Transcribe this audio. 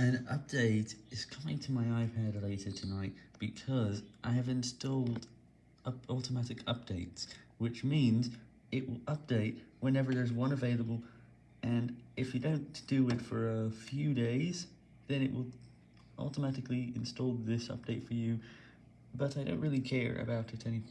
An update is coming to my iPad later tonight because I have installed up automatic updates, which means it will update whenever there's one available, and if you don't do it for a few days, then it will automatically install this update for you, but I don't really care about it anyways.